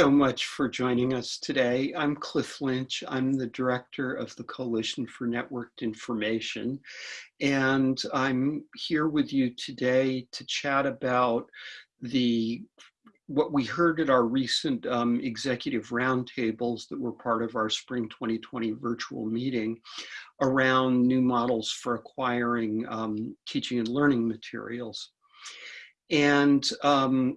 So much for joining us today. I'm Cliff Lynch. I'm the director of the Coalition for Networked Information. And I'm here with you today to chat about the what we heard at our recent um, executive roundtables that were part of our spring 2020 virtual meeting around new models for acquiring um, teaching and learning materials. And um,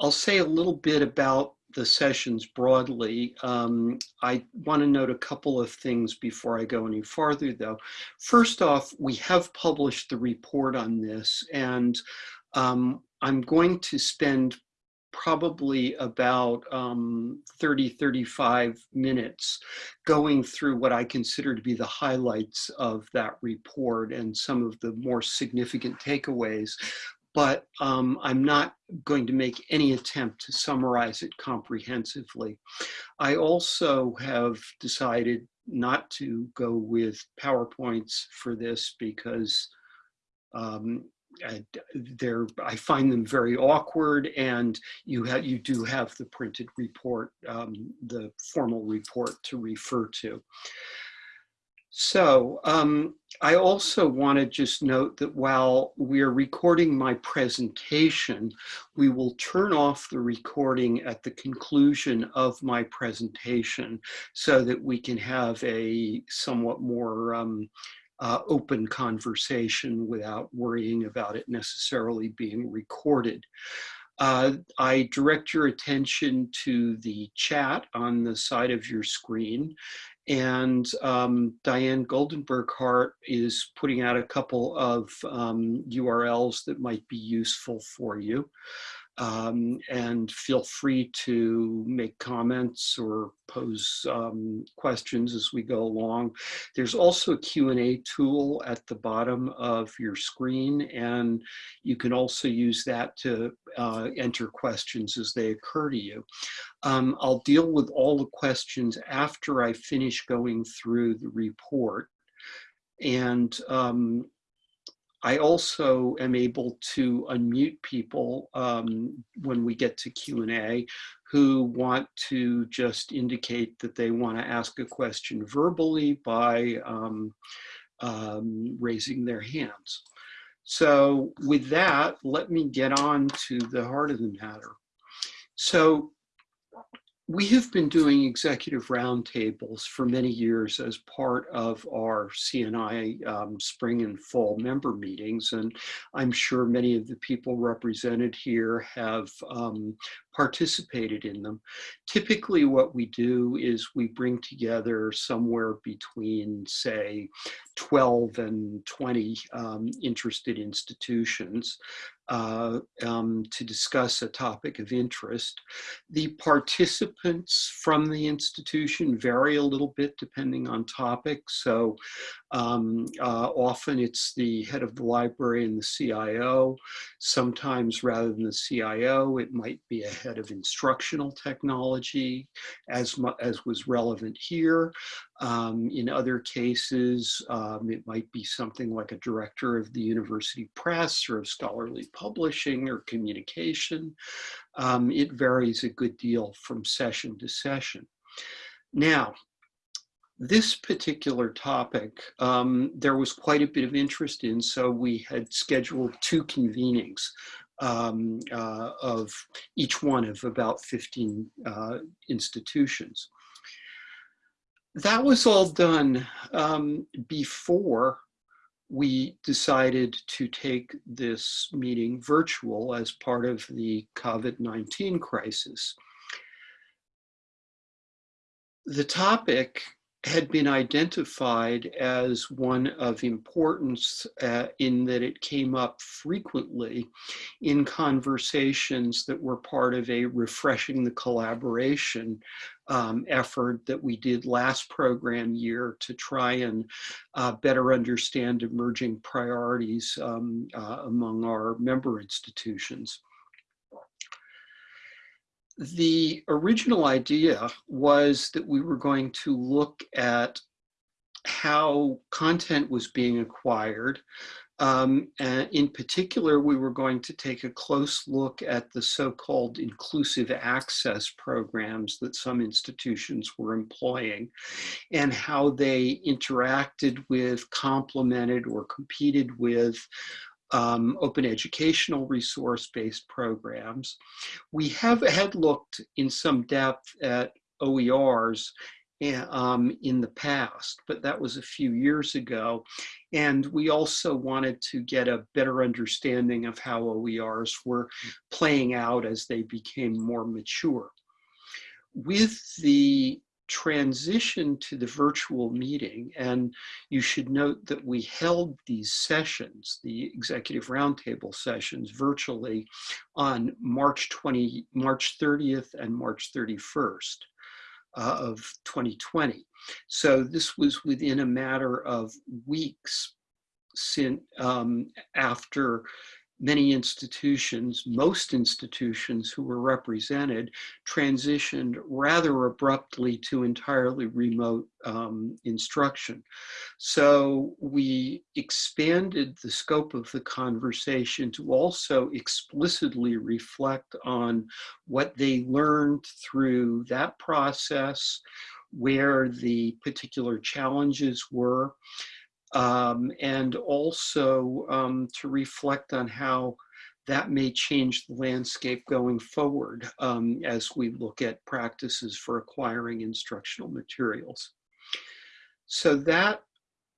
I'll say a little bit about the sessions broadly. Um, I want to note a couple of things before I go any farther though. First off, we have published the report on this and um, I'm going to spend probably about um, 30, 35 minutes going through what I consider to be the highlights of that report and some of the more significant takeaways but um, I'm not going to make any attempt to summarize it comprehensively. I also have decided not to go with PowerPoints for this because um, I, I find them very awkward and you have you do have the printed report, um, the formal report to refer to. So um, I also want to just note that while we are recording my presentation, we will turn off the recording at the conclusion of my presentation so that we can have a somewhat more um, uh, open conversation without worrying about it necessarily being recorded. Uh, I direct your attention to the chat on the side of your screen and um, Diane Goldenberg-Hart is putting out a couple of um, URLs that might be useful for you. Um, and feel free to make comments or pose um, questions as we go along. There's also a Q&A tool at the bottom of your screen, and you can also use that to uh, enter questions as they occur to you. Um, I'll deal with all the questions after I finish going through the report. And um, I also am able to unmute people um, when we get to Q&A who want to just indicate that they want to ask a question verbally by um, um, raising their hands. So with that, let me get on to the heart of the matter. So we have been doing executive roundtables for many years as part of our CNI um, spring and fall member meetings. And I'm sure many of the people represented here have um, participated in them. Typically what we do is we bring together somewhere between say 12 and 20 um, interested institutions uh, um, to discuss a topic of interest. The participants from the institution vary a little bit depending on topic. So um, uh, often it's the head of the library and the CIO. Sometimes rather than the CIO, it might be a head of instructional technology as, as was relevant here. Um, in other cases, um, it might be something like a director of the university press or of scholarly publishing or communication. Um, it varies a good deal from session to session. Now, this particular topic, um, there was quite a bit of interest in, so we had scheduled two convenings um, uh, of each one of about 15 uh, institutions. That was all done um, before we decided to take this meeting virtual as part of the COVID-19 crisis. The topic had been identified as one of importance uh, in that it came up frequently in conversations that were part of a refreshing the collaboration um, effort that we did last program year to try and uh, better understand emerging priorities um, uh, among our member institutions the original idea was that we were going to look at how content was being acquired, Um, in particular, we were going to take a close look at the so-called inclusive access programs that some institutions were employing and how they interacted with, complemented, or competed with um, open educational resource-based programs. We have had looked in some depth at OERs um, in the past, but that was a few years ago. And we also wanted to get a better understanding of how OERs were playing out as they became more mature. With the transition to the virtual meeting, and you should note that we held these sessions, the executive roundtable sessions virtually on March 20, March 30th and March 31st uh, of 2020. So this was within a matter of weeks since, um, after many institutions, most institutions who were represented, transitioned rather abruptly to entirely remote um, instruction. So we expanded the scope of the conversation to also explicitly reflect on what they learned through that process, where the particular challenges were, um, and also um, to reflect on how that may change the landscape going forward um, as we look at practices for acquiring instructional materials. So that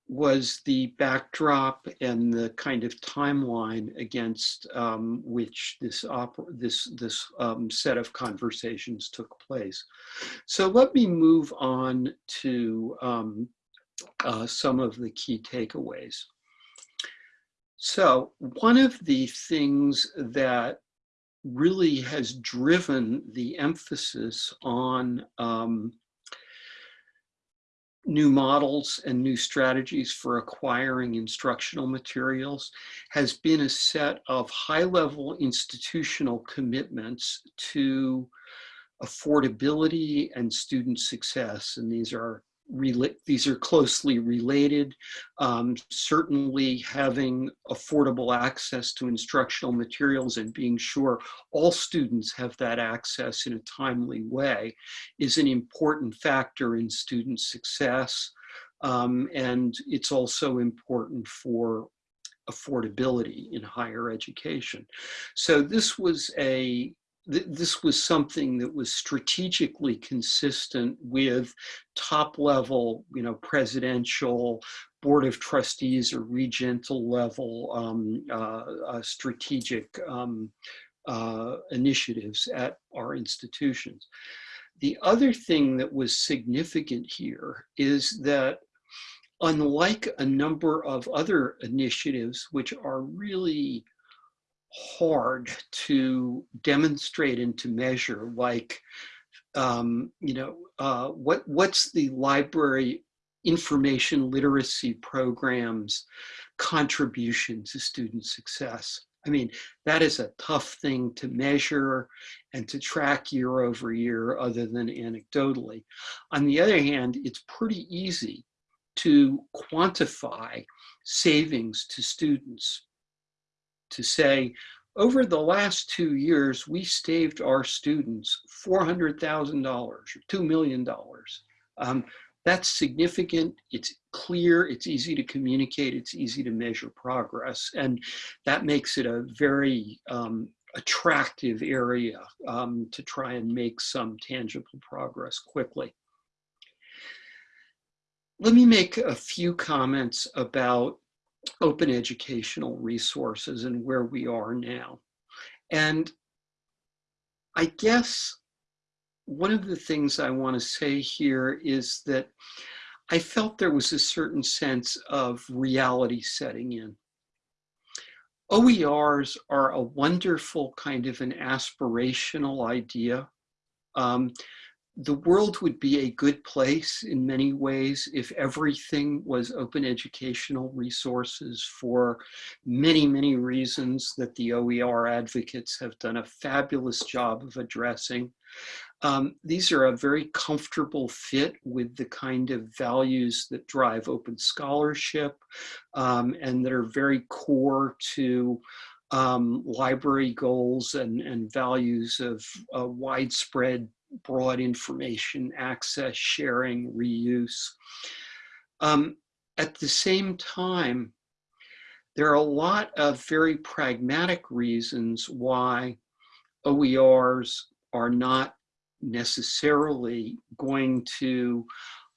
was the backdrop and the kind of timeline against um, which this this this um, set of conversations took place. So let me move on to um, uh, some of the key takeaways. So one of the things that really has driven the emphasis on um, new models and new strategies for acquiring instructional materials has been a set of high-level institutional commitments to affordability and student success. And these are these are closely related. Um, certainly having affordable access to instructional materials and being sure all students have that access in a timely way is an important factor in student success. Um, and it's also important for affordability in higher education. So this was a th this was something that was strategically consistent with top level, you know, presidential, board of trustees or regental level um, uh, uh, strategic um, uh, initiatives at our institutions. The other thing that was significant here is that unlike a number of other initiatives, which are really hard to demonstrate and to measure like um, you know uh, what what's the library information literacy programs contribution to student success I mean, that is a tough thing to measure and to track year over year other than anecdotally. On the other hand, it's pretty easy to quantify savings to students to say, over the last two years, we saved our students $400,000 or $2 million. Um, that's significant, it's clear, it's easy to communicate, it's easy to measure progress. And that makes it a very um, attractive area um, to try and make some tangible progress quickly. Let me make a few comments about open educational resources and where we are now. And I guess one of the things I want to say here is that I felt there was a certain sense of reality setting in. OERs are a wonderful kind of an aspirational idea. Um, the world would be a good place in many ways if everything was open educational resources for many, many reasons that the OER advocates have done a fabulous job of addressing. Um, these are a very comfortable fit with the kind of values that drive open scholarship um, and that are very core to um, library goals and, and values of uh, widespread broad information access, sharing, reuse. Um, at the same time, there are a lot of very pragmatic reasons why OERs are not necessarily going to,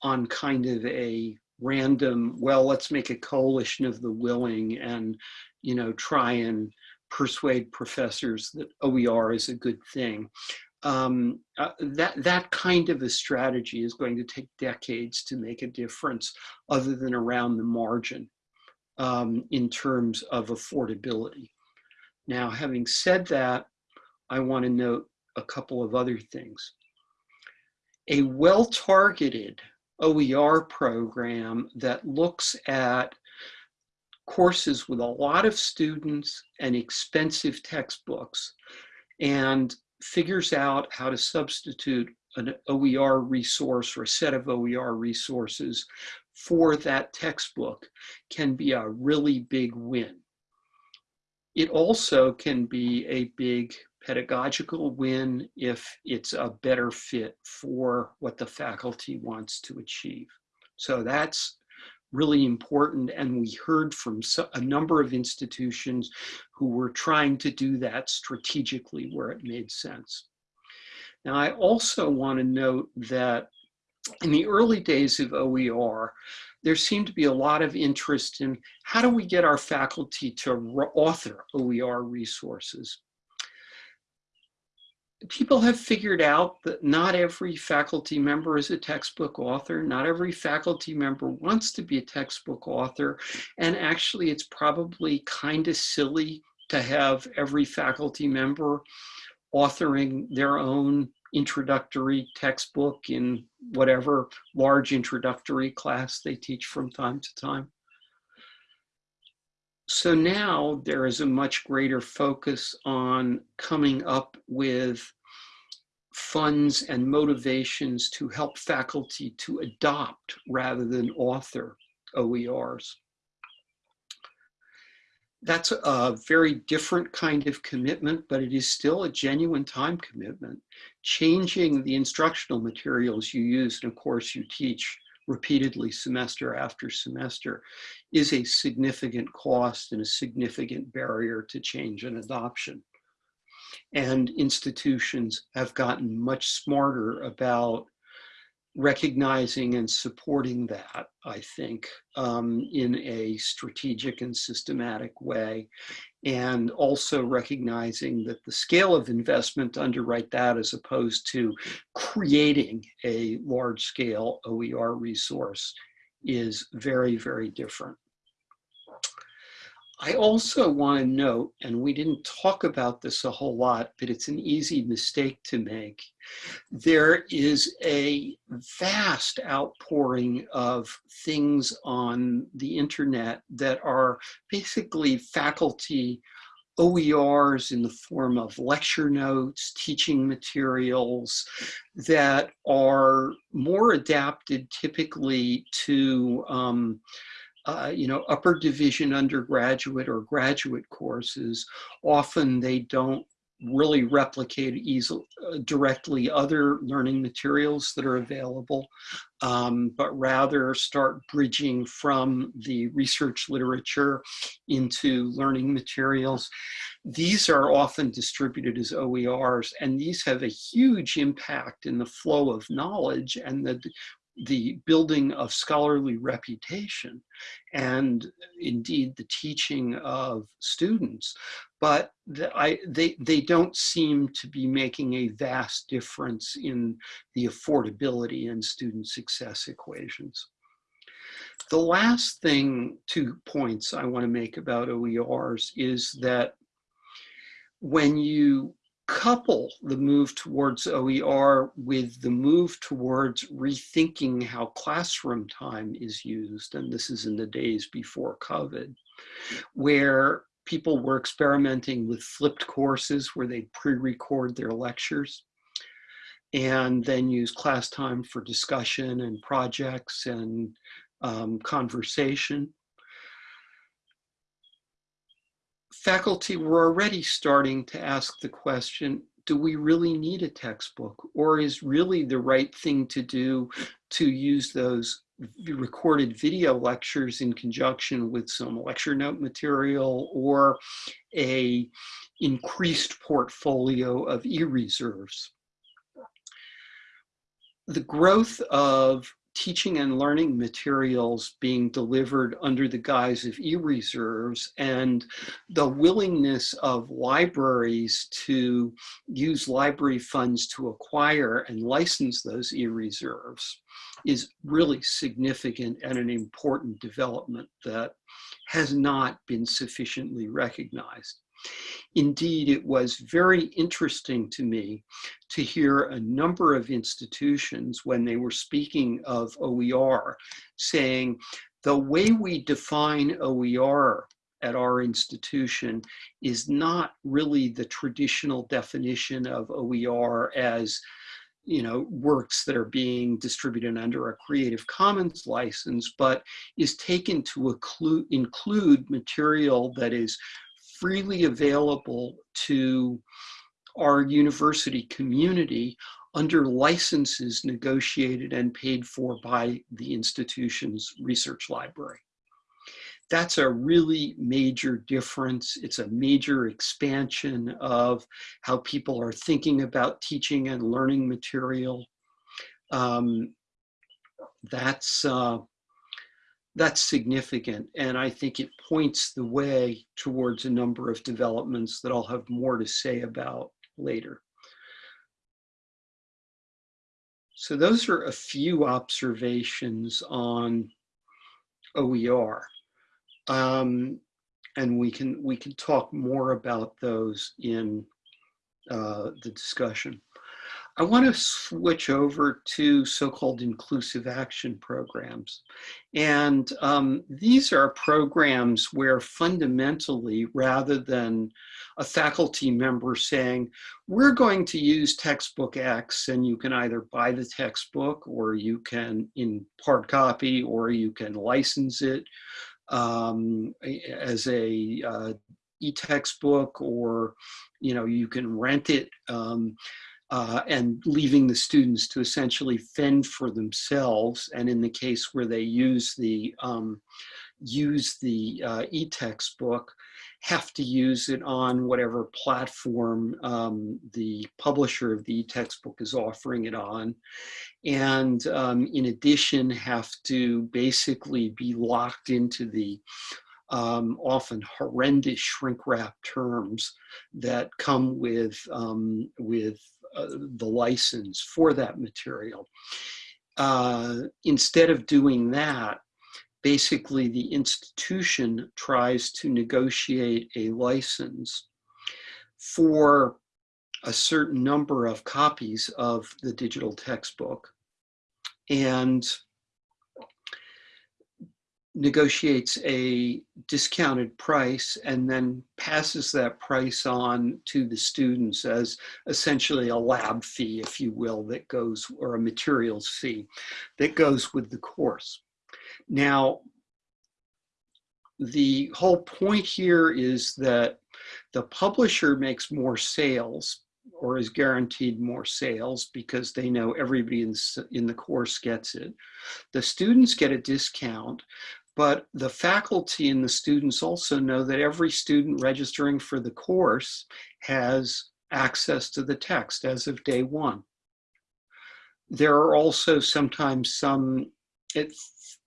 on kind of a random, well, let's make a coalition of the willing and, you know, try and persuade professors that OER is a good thing. Um, uh, that, that kind of a strategy is going to take decades to make a difference other than around the margin um, in terms of affordability. Now, having said that, I want to note a couple of other things. A well-targeted OER program that looks at courses with a lot of students and expensive textbooks and figures out how to substitute an OER resource or a set of OER resources for that textbook can be a really big win. It also can be a big pedagogical win if it's a better fit for what the faculty wants to achieve. So that's really important. And we heard from a number of institutions who were trying to do that strategically where it made sense. Now, I also want to note that in the early days of OER, there seemed to be a lot of interest in how do we get our faculty to author OER resources people have figured out that not every faculty member is a textbook author. Not every faculty member wants to be a textbook author. And actually, it's probably kind of silly to have every faculty member authoring their own introductory textbook in whatever large introductory class they teach from time to time. So now there is a much greater focus on coming up with funds and motivations to help faculty to adopt rather than author OERs. That's a very different kind of commitment, but it is still a genuine time commitment. Changing the instructional materials you use in a course you teach repeatedly semester after semester is a significant cost and a significant barrier to change and adoption and institutions have gotten much smarter about recognizing and supporting that, I think, um, in a strategic and systematic way. And also recognizing that the scale of investment to underwrite that as opposed to creating a large scale OER resource is very, very different. I also want to note, and we didn't talk about this a whole lot, but it's an easy mistake to make. There is a vast outpouring of things on the internet that are basically faculty OERs in the form of lecture notes, teaching materials that are more adapted typically to um, uh, you know, upper division undergraduate or graduate courses, often they don't really replicate easily uh, directly other learning materials that are available, um, but rather start bridging from the research literature into learning materials. These are often distributed as OERs, and these have a huge impact in the flow of knowledge and the the building of scholarly reputation and indeed the teaching of students, but the, I, they, they don't seem to be making a vast difference in the affordability and student success equations. The last thing, two points I want to make about OERs is that when you couple the move towards OER with the move towards rethinking how classroom time is used, and this is in the days before COVID, where people were experimenting with flipped courses where they pre-record their lectures. and then use class time for discussion and projects and um, conversation. Faculty were already starting to ask the question, do we really need a textbook? Or is really the right thing to do to use those recorded video lectures in conjunction with some lecture note material or a increased portfolio of e-reserves. The growth of teaching and learning materials being delivered under the guise of e-reserves and the willingness of libraries to use library funds to acquire and license those e-reserves is really significant and an important development that has not been sufficiently recognized. Indeed, it was very interesting to me to hear a number of institutions when they were speaking of OER saying the way we define OER at our institution is not really the traditional definition of OER as you know, works that are being distributed under a Creative Commons license, but is taken to include material that is freely available to our university community under licenses negotiated and paid for by the institution's research library. That's a really major difference. It's a major expansion of how people are thinking about teaching and learning material. Um, that's, uh, that's significant. And I think it points the way towards a number of developments that I'll have more to say about later. So those are a few observations on OER. Um, and we can, we can talk more about those in uh, the discussion. I want to switch over to so-called inclusive access programs. And um, these are programs where fundamentally, rather than a faculty member saying, we're going to use textbook X and you can either buy the textbook or you can in hard copy or you can license it um, as a uh, e-textbook or you know you can rent it um, uh, and leaving the students to essentially fend for themselves. And in the case where they use the um, use the uh, e-textbook, have to use it on whatever platform um, the publisher of the e-textbook is offering it on. And um, in addition, have to basically be locked into the um, often horrendous shrink wrap terms that come with, um, with uh, the license for that material. Uh, instead of doing that, basically the institution tries to negotiate a license for a certain number of copies of the digital textbook. And negotiates a discounted price and then passes that price on to the students as essentially a lab fee, if you will, that goes, or a materials fee that goes with the course. Now, the whole point here is that the publisher makes more sales or is guaranteed more sales because they know everybody in, in the course gets it. The students get a discount, but the faculty and the students also know that every student registering for the course has access to the text as of day one. There are also sometimes some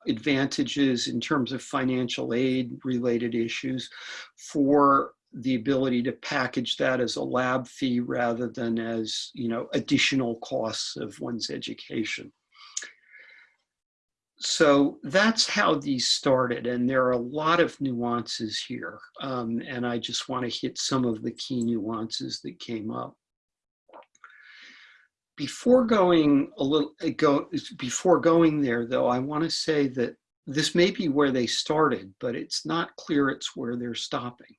advantages in terms of financial aid related issues for the ability to package that as a lab fee rather than as you know additional costs of one's education so that's how these started and there are a lot of nuances here um, and I just want to hit some of the key nuances that came up. Before going a little uh, go before going there though I want to say that this may be where they started but it's not clear it's where they're stopping.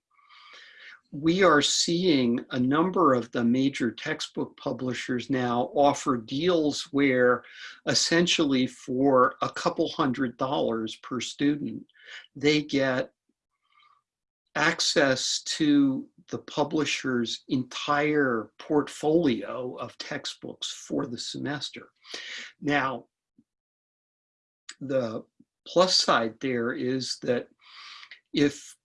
We are seeing a number of the major textbook publishers now offer deals where essentially for a couple hundred dollars per student, they get access to the publisher's entire portfolio of textbooks for the semester. Now, the plus side there is that if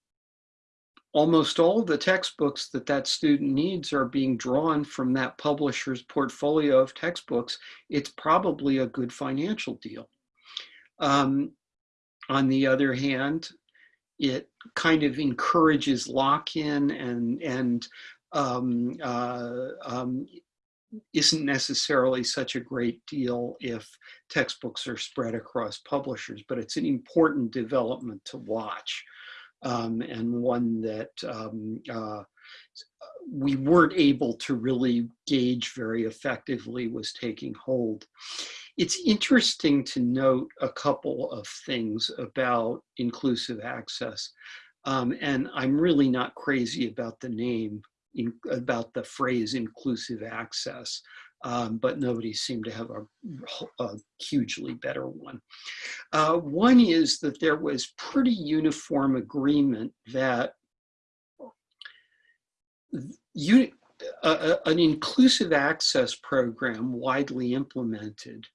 almost all of the textbooks that that student needs are being drawn from that publisher's portfolio of textbooks, it's probably a good financial deal. Um, on the other hand, it kind of encourages lock-in and, and um, uh, um, isn't necessarily such a great deal if textbooks are spread across publishers, but it's an important development to watch um, and one that um, uh, we weren't able to really gauge very effectively was taking hold. It's interesting to note a couple of things about inclusive access. Um, and I'm really not crazy about the name, in, about the phrase inclusive access, um, but nobody seemed to have a, a hugely better one. Uh, one is that there was pretty uniform agreement that you, uh, an inclusive access program widely implemented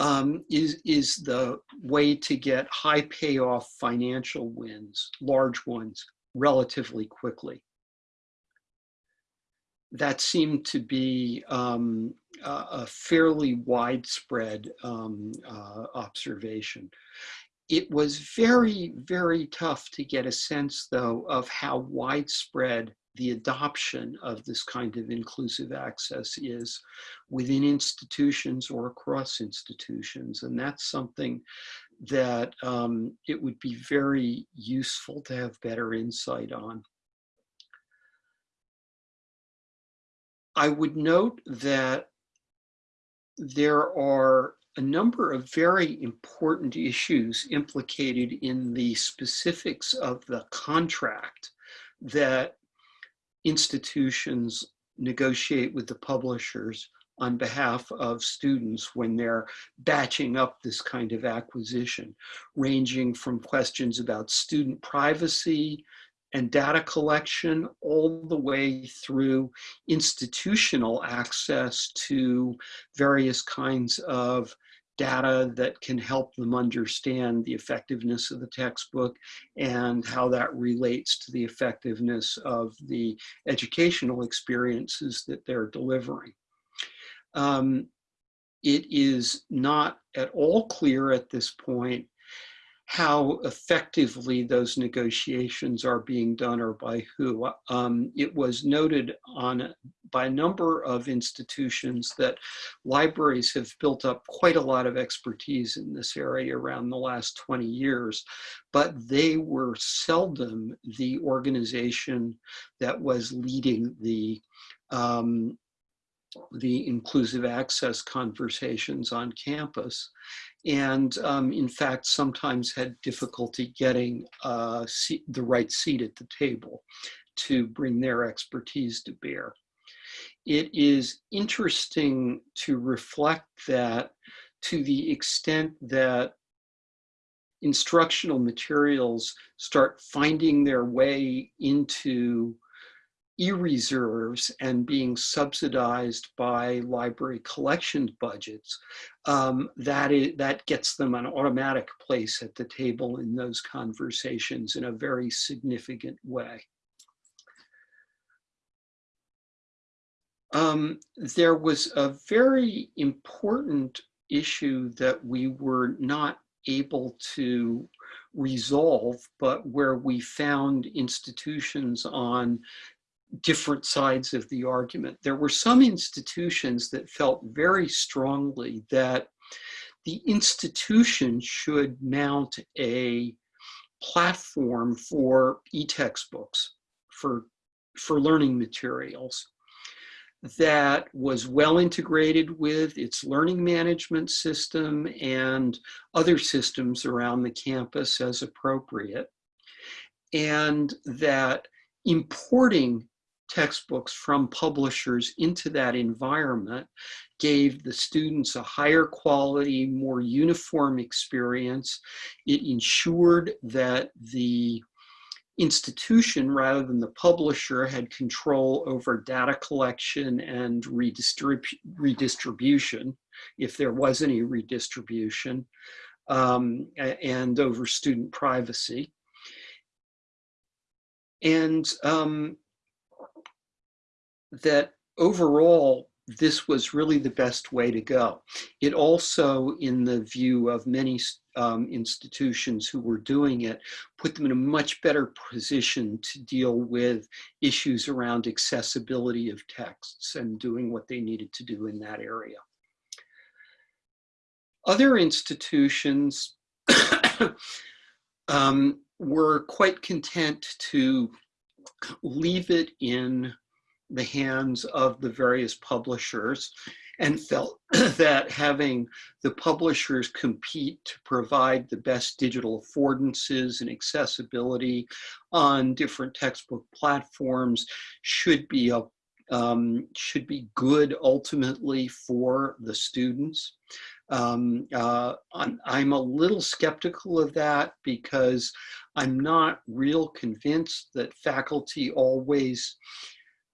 um, is, is the way to get high payoff financial wins, large ones, relatively quickly. That seemed to be um, a, a, fairly widespread um, uh, observation. It was very, very tough to get a sense, though, of how widespread the adoption of this kind of inclusive access is within institutions or across institutions. And that's something that um, it would be very useful to have better insight on. I would note that there are a number of very important issues implicated in the specifics of the contract that institutions negotiate with the publishers on behalf of students when they're batching up this kind of acquisition, ranging from questions about student privacy and data collection all the way through institutional access to various kinds of data that can help them understand the effectiveness of the textbook and how that relates to the effectiveness of the educational experiences that they're delivering. Um, it is not at all clear at this point how effectively those negotiations are being done or by who. Um, it was noted on by a number of institutions that libraries have built up quite a lot of expertise in this area around the last 20 years, but they were seldom the organization that was leading the um, the inclusive access conversations on campus and um, in fact sometimes had difficulty getting uh, the right seat at the table to bring their expertise to bear. It is interesting to reflect that to the extent that instructional materials start finding their way into e-reserves and being subsidized by library collections budgets, um, that, is, that gets them an automatic place at the table in those conversations in a very significant way. Um, there was a very important issue that we were not able to resolve, but where we found institutions on different sides of the argument. There were some institutions that felt very strongly that the institution should mount a platform for e-textbooks, for, for learning materials that was well integrated with its learning management system and other systems around the campus as appropriate. And that importing textbooks from publishers into that environment gave the students a higher quality, more uniform experience. It ensured that the institution rather than the publisher had control over data collection and redistrib redistribution, if there was any redistribution, um, and over student privacy. And um, that overall, this was really the best way to go. It also, in the view of many um, institutions who were doing it, put them in a much better position to deal with issues around accessibility of texts and doing what they needed to do in that area. Other institutions um, were quite content to leave it in the hands of the various publishers and felt that having the publishers compete to provide the best digital affordances and accessibility on different textbook platforms should be a um, should be good ultimately for the students. Um, uh, I'm, I'm, a little skeptical of that because I'm not real convinced that faculty always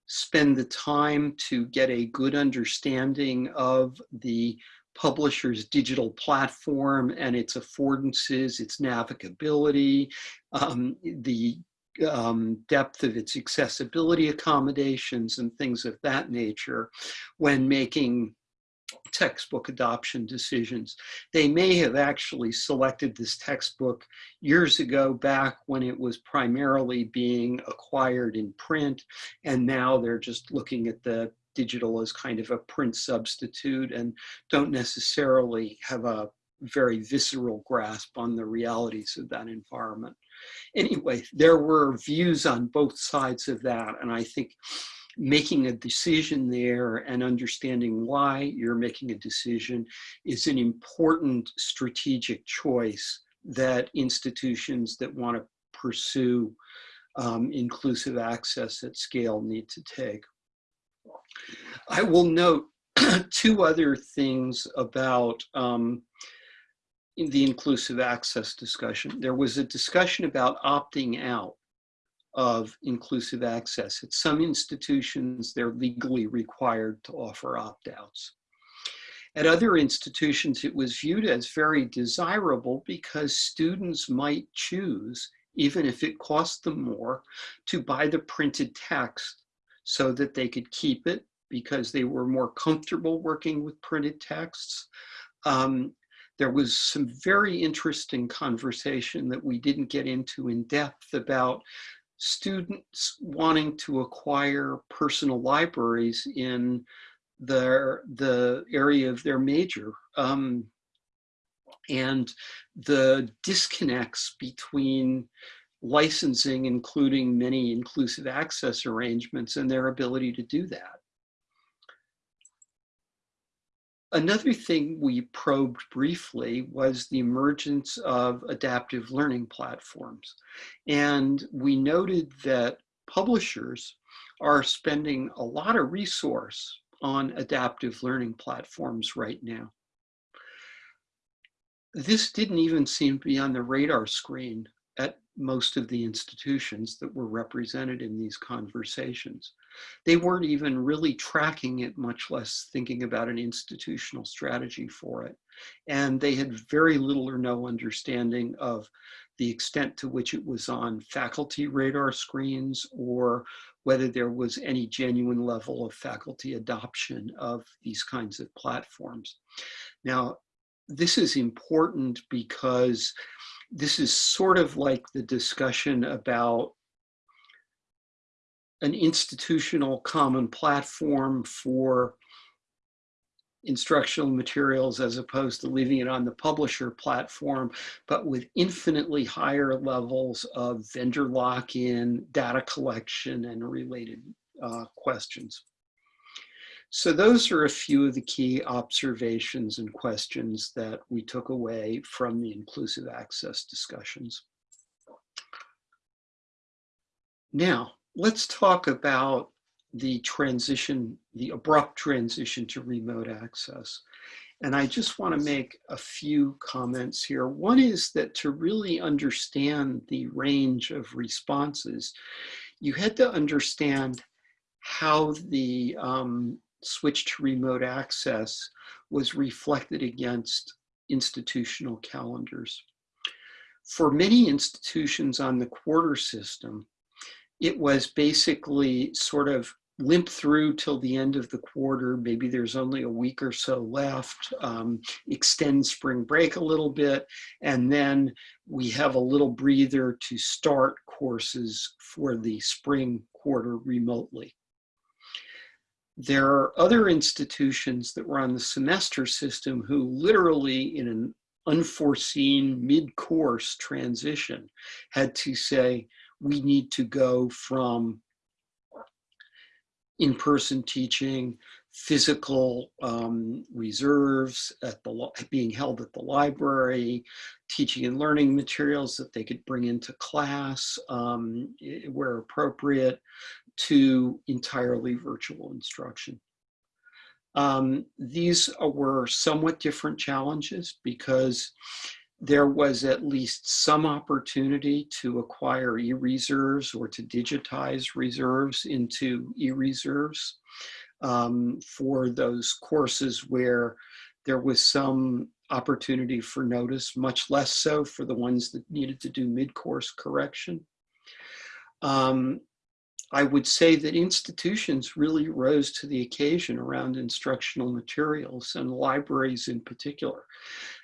spend the time to get a good understanding of the publisher's digital platform and its affordances, its navigability, um, the um, depth of its accessibility accommodations and things of that nature when making textbook adoption decisions. They may have actually selected this textbook years ago back when it was primarily being acquired in print and now they're just looking at the digital as kind of a print substitute and don't necessarily have a very visceral grasp on the realities of that environment. Anyway, there were views on both sides of that and I think making a decision there and understanding why you're making a decision is an important strategic choice that institutions that want to pursue um, inclusive access at scale need to take. I will note two other things about um, the inclusive access discussion. There was a discussion about opting out of inclusive access. At some institutions, they're legally required to offer opt-outs. At other institutions, it was viewed as very desirable because students might choose, even if it cost them more, to buy the printed text so that they could keep it because they were more comfortable working with printed texts. Um, there was some very interesting conversation that we didn't get into in depth about students wanting to acquire personal libraries in their the area of their major. Um, and the disconnects between licensing including many inclusive access arrangements and their ability to do that Another thing we probed briefly was the emergence of adaptive learning platforms. And we noted that publishers are spending a lot of resource on adaptive learning platforms right now. This didn't even seem to be on the radar screen at most of the institutions that were represented in these conversations. They weren't even really tracking it, much less thinking about an institutional strategy for it. And they had very little or no understanding of the extent to which it was on faculty radar screens or whether there was any genuine level of faculty adoption of these kinds of platforms. Now, this is important because this is sort of like the discussion about an institutional common platform for instructional materials as opposed to leaving it on the publisher platform, but with infinitely higher levels of vendor lock-in, data collection, and related uh, questions. So those are a few of the key observations and questions that we took away from the inclusive access discussions. Now, let's talk about the transition, the abrupt transition to remote access. And I just want to make a few comments here. One is that to really understand the range of responses, you had to understand how the um, switch to remote access was reflected against institutional calendars. For many institutions on the quarter system, it was basically sort of limp through till the end of the quarter. Maybe there's only a week or so left, um, extend spring break a little bit, and then we have a little breather to start courses for the spring quarter remotely. There are other institutions that were on the semester system who literally in an unforeseen mid-course transition had to say, we need to go from in-person teaching, physical um, reserves at the being held at the library, teaching and learning materials that they could bring into class um, where appropriate, to entirely virtual instruction. Um, these were somewhat different challenges because there was at least some opportunity to acquire e-reserves or to digitize reserves into e-reserves um, for those courses where there was some opportunity for notice, much less so for the ones that needed to do mid-course correction. Um, I would say that institutions really rose to the occasion around instructional materials and libraries in particular.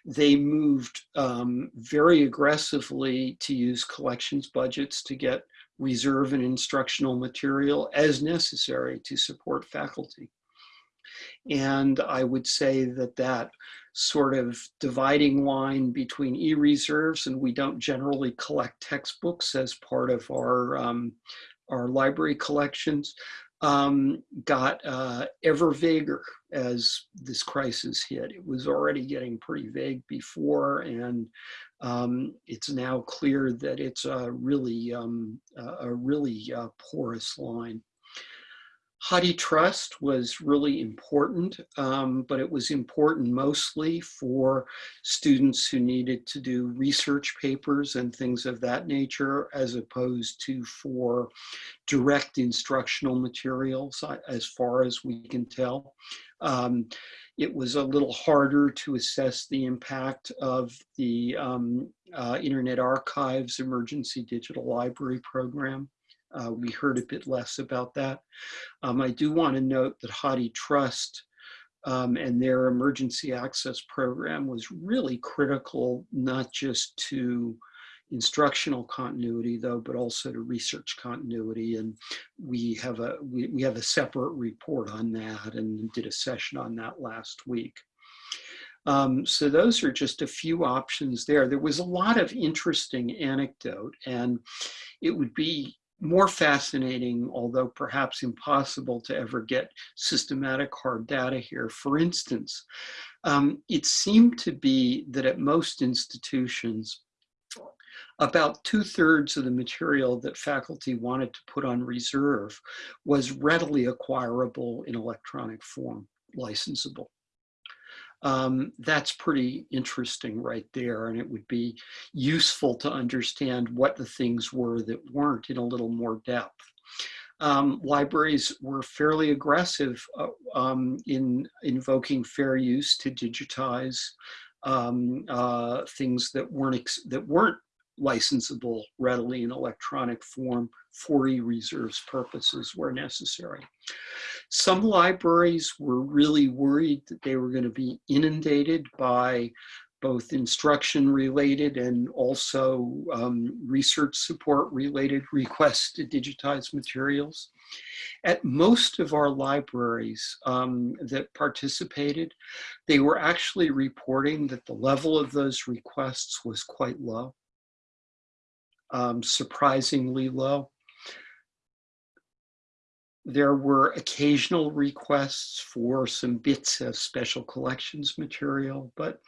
They moved um, very aggressively to use collections budgets to get reserve and instructional material as necessary to support faculty. And I would say that that sort of dividing line between e-reserves and we don't generally collect textbooks as part of our um, our library collections um, got uh, ever vaguer as this crisis hit. It was already getting pretty vague before, and um, it's now clear that it's a really, um, a really uh, porous line. HathiTrust was really important, um, but it was important mostly for students who needed to do research papers and things of that nature, as opposed to for direct instructional materials, uh, as far as we can tell. Um, it was a little harder to assess the impact of the um, uh, Internet Archive's Emergency Digital Library Program. Uh, we heard a bit less about that. Um, I do want to note that HathiTrust um, and their emergency access program was really critical, not just to instructional continuity though, but also to research continuity. And we have a, we, we have a separate report on that and did a session on that last week. Um, so those are just a few options there. There was a lot of interesting anecdote and it would be more fascinating, although perhaps impossible to ever get systematic hard data here. For instance, um, it seemed to be that at most institutions, about two thirds of the material that faculty wanted to put on reserve was readily acquirable in electronic form, licensable um, that's pretty interesting right there. And it would be useful to understand what the things were that weren't in a little more depth. Um, libraries were fairly aggressive uh, um, in invoking fair use to digitize um, uh, things that weren't that weren't licensable readily in electronic form for e-reserves purposes where necessary. Some libraries were really worried that they were going to be inundated by both instruction related and also um, research support related requests to digitize materials. At most of our libraries um, that participated, they were actually reporting that the level of those requests was quite low um, surprisingly low. There were occasional requests for some bits of special collections material, but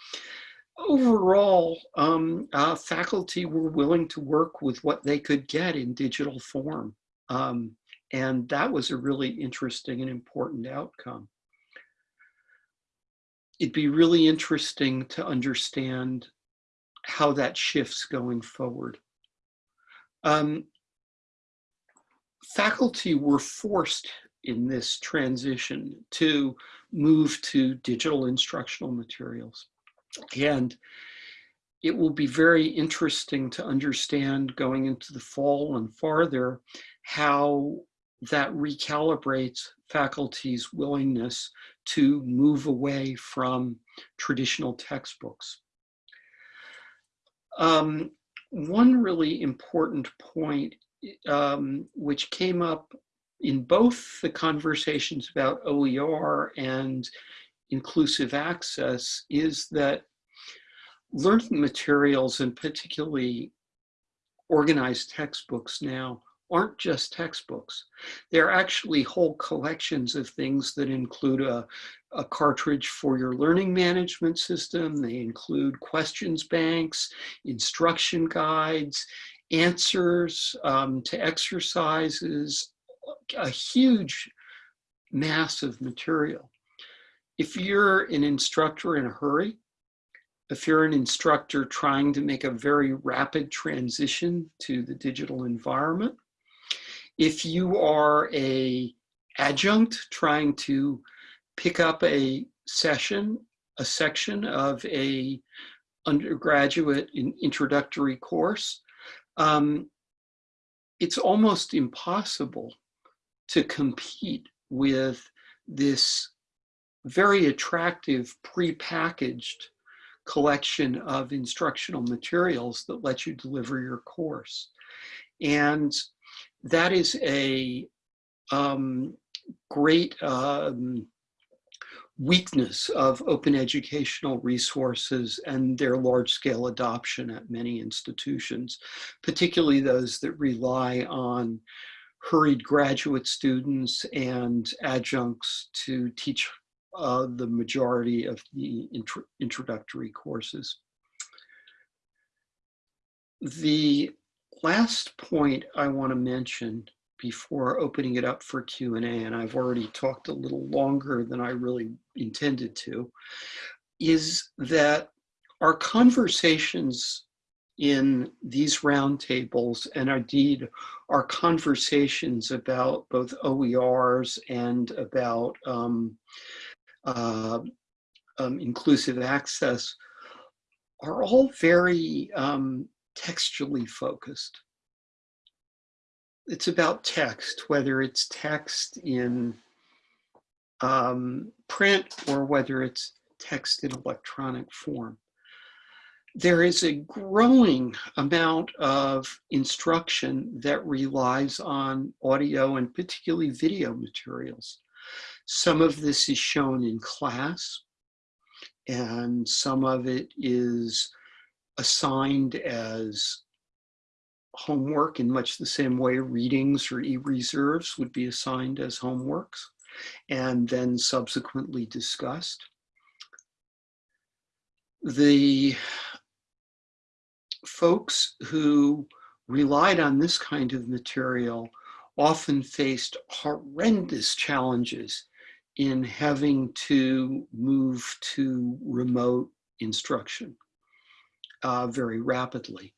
overall, um, uh, faculty were willing to work with what they could get in digital form. Um, And that was a really interesting and important outcome. It'd be really interesting to understand how that shifts going forward. Um, faculty were forced in this transition to move to digital instructional materials. And it will be very interesting to understand going into the fall and farther how that recalibrates faculty's willingness to move away from traditional textbooks. Um, one really important point um, which came up in both the conversations about OER and inclusive access is that learning materials and particularly organized textbooks now aren't just textbooks. They're actually whole collections of things that include a, a cartridge for your learning management system. They include questions banks, instruction guides, answers um, to exercises, a huge mass of material. If you're an instructor in a hurry, if you're an instructor trying to make a very rapid transition to the digital environment, if you are a adjunct trying to pick up a session, a section of a undergraduate introductory course, um, it's almost impossible to compete with this very attractive pre-packaged collection of instructional materials that let you deliver your course. And that is a um, great um, weakness of open educational resources and their large scale adoption at many institutions, particularly those that rely on hurried graduate students and adjuncts to teach uh, the majority of the intro introductory courses. The last point I want to mention before opening it up for Q&A, and I've already talked a little longer than I really intended to, is that our conversations in these roundtables and indeed our conversations about both OERs and about um, uh, um, inclusive access are all very um, textually focused. It's about text, whether it's text in um, print or whether it's text in electronic form there is a growing amount of instruction that relies on audio and particularly video materials. Some of this is shown in class and some of it is assigned as homework in much the same way readings or e-reserves would be assigned as homeworks and then subsequently discussed. The folks who relied on this kind of material often faced horrendous challenges in having to move to remote instruction uh, very rapidly.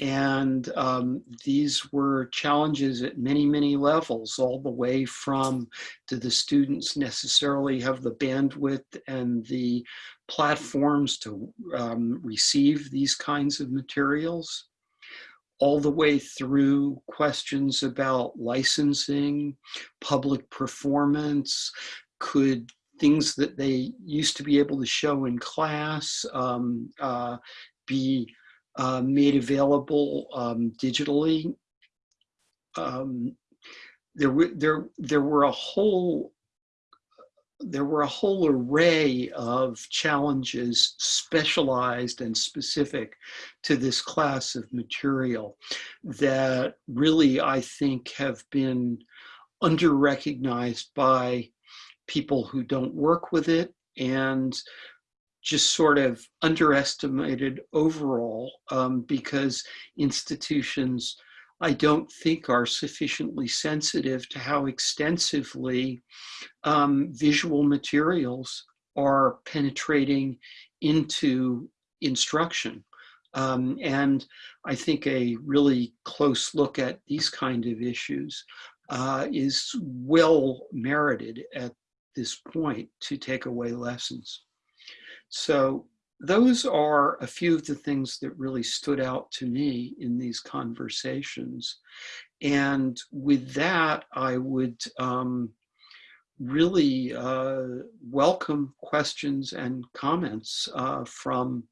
And um, these were challenges at many, many levels, all the way from do the students necessarily have the bandwidth and the platforms to um, receive these kinds of materials, all the way through questions about licensing, public performance, could things that they used to be able to show in class um, uh, be uh, made available um, digitally. Um, there, were, there, there were a whole there were a whole array of challenges specialized and specific to this class of material that really I think have been under-recognized by people who don't work with it and just sort of underestimated overall um, because institutions I don't think are sufficiently sensitive to how extensively um, visual materials are penetrating into instruction. Um, and I think a really close look at these kind of issues uh, is well merited at this point to take away lessons. So those are a few of the things that really stood out to me in these conversations. And with that, I would um, really uh, welcome questions and comments uh, from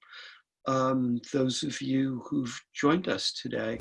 um, those of you who've joined us today.